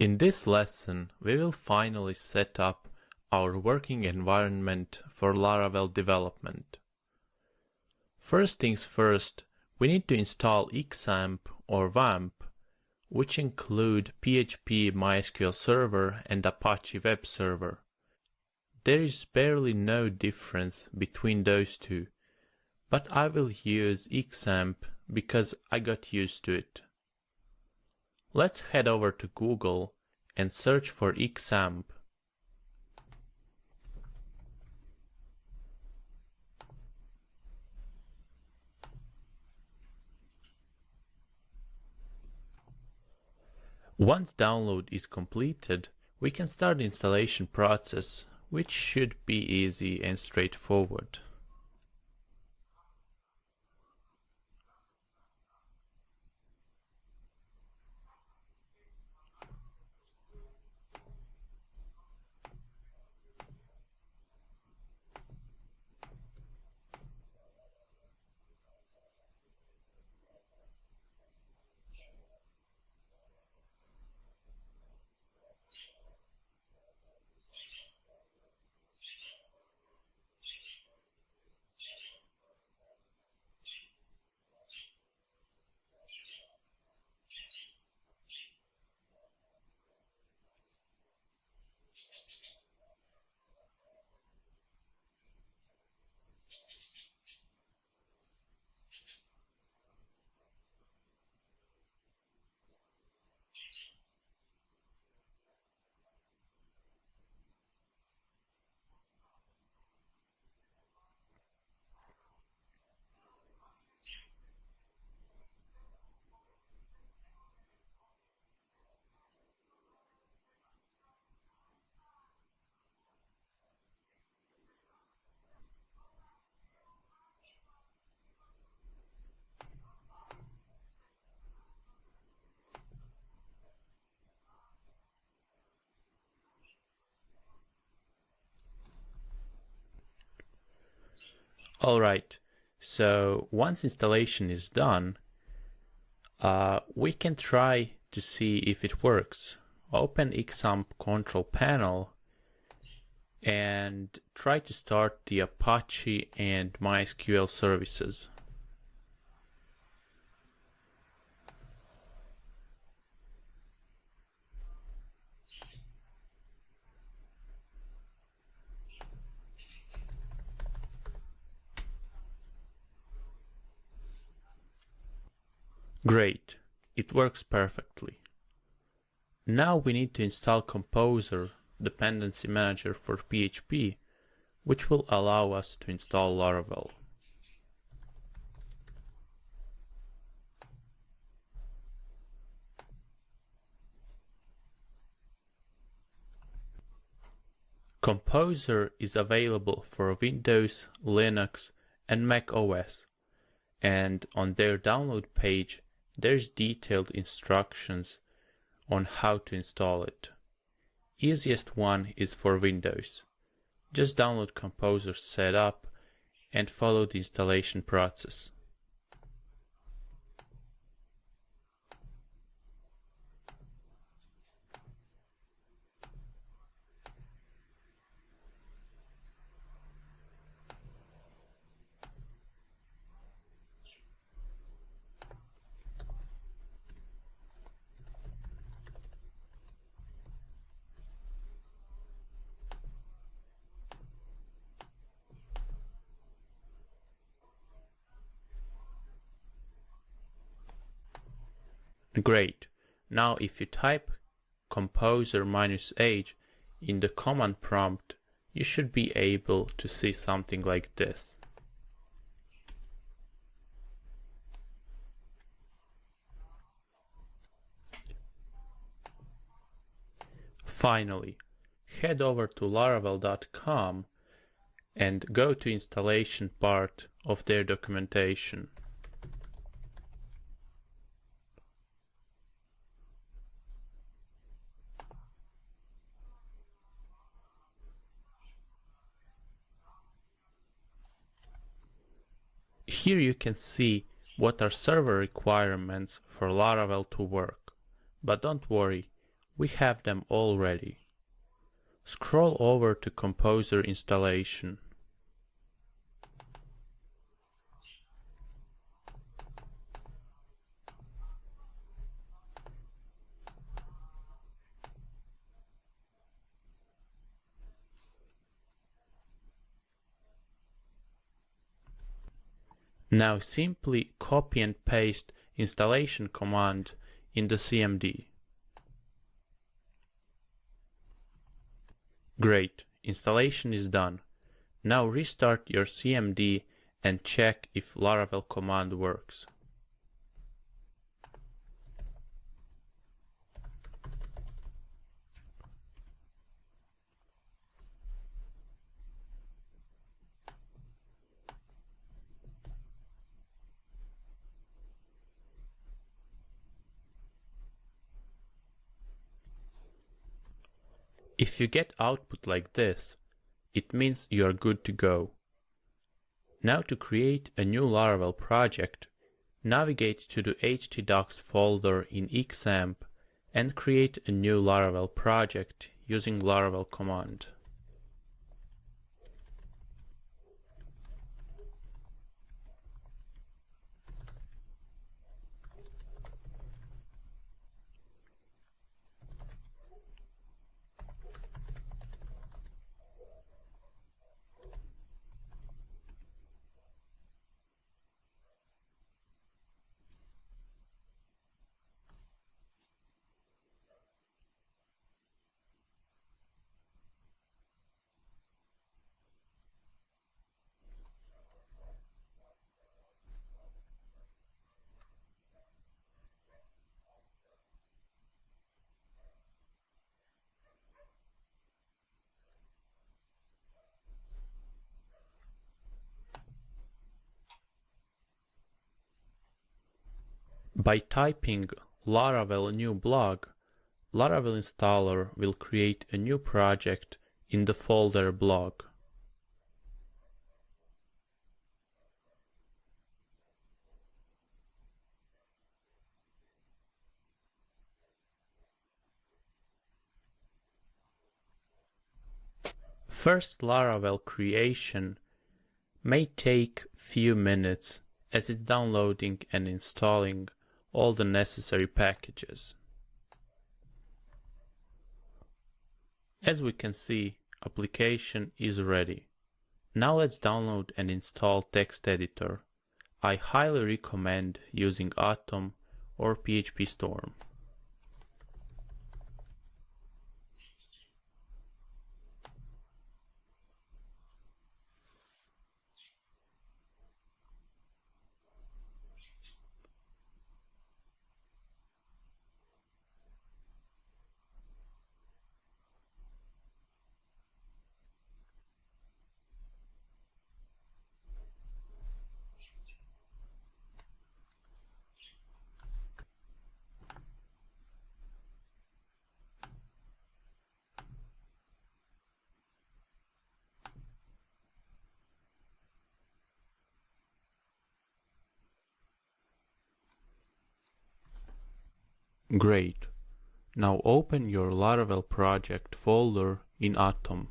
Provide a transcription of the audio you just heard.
In this lesson, we will finally set up our working environment for Laravel development. First things first, we need to install XAMPP or WAMP, which include PHP MySQL Server and Apache Web Server. There is barely no difference between those two, but I will use XAMPP because I got used to it. Let's head over to Google and search for XAMPP. Once download is completed, we can start the installation process, which should be easy and straightforward. Alright, so once installation is done, uh, we can try to see if it works. Open XAMPP control panel and try to start the Apache and MySQL services. Great, it works perfectly. Now we need to install Composer dependency manager for PHP, which will allow us to install Laravel. Composer is available for Windows, Linux, and Mac OS, and on their download page there's detailed instructions on how to install it. Easiest one is for Windows. Just download Composer Setup and follow the installation process. Great. Now if you type composer minus h in the command prompt, you should be able to see something like this. Finally, head over to laravel.com and go to installation part of their documentation. Here you can see what are server requirements for Laravel to work. But don't worry, we have them all ready. Scroll over to Composer installation. Now simply copy and paste installation command in the CMD. Great, installation is done. Now restart your CMD and check if Laravel command works. If you get output like this, it means you are good to go. Now to create a new Laravel project, navigate to the htdocs folder in XAMPP and create a new Laravel project using Laravel command. By typing Laravel new blog, Laravel installer will create a new project in the folder blog. First Laravel creation may take few minutes as it's downloading and installing all the necessary packages. As we can see, application is ready. Now let's download and install text editor. I highly recommend using Atom or PHP Storm. Great. Now open your Laravel project folder in Atom.